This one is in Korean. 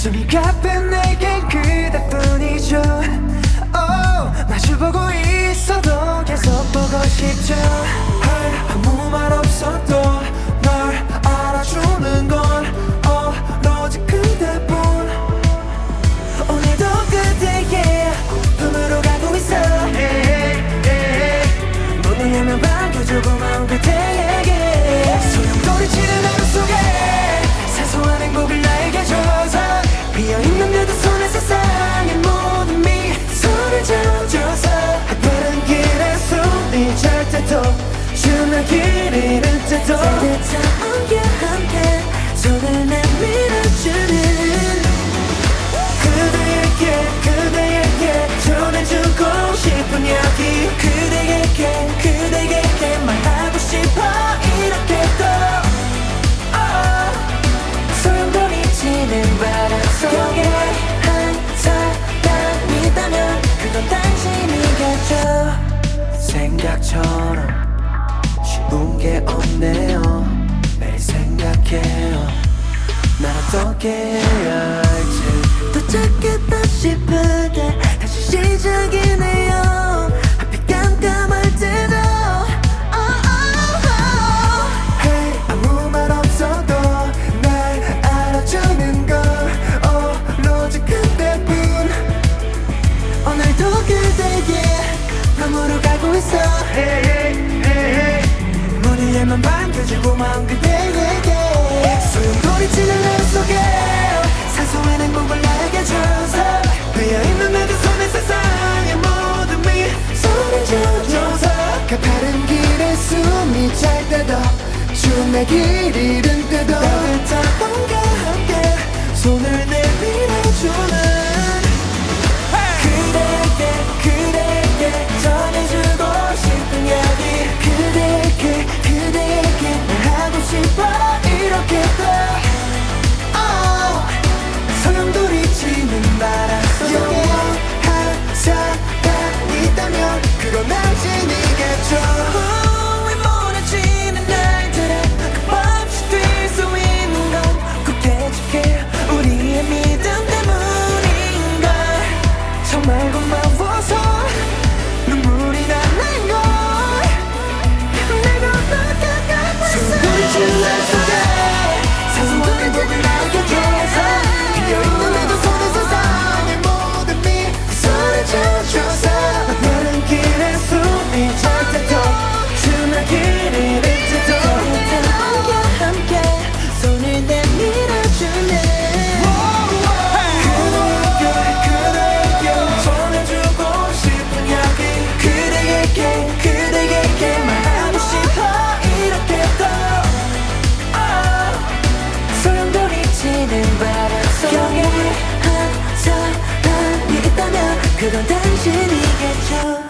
숨이 가쁜 내겐 그대뿐이죠. Oh, 마주보고 있어도 계속 보고 싶죠. 헐 아무 말 없어도 널 알아주는 건 오로지 그대뿐. 오늘도 그대의 품으로 가고 있어. hey, hey, hey. 못 울려면 반겨줘 고마운 그대의 생각처럼 밤으로 가고 있어. Hey, hey, hey, 문을 열면 반겨줄 고마운 그대에게. 소용돌이치는 하루 속에 사소한 행복을 나에게 줘서 베어있는 나도 손에 세상의 모든 미소를 지어줘서 그 가파른 길에 숨이 잘 때도 추운 내 길 잃은 때도 따뜻한 봄과 함께 그건 당신이겠죠.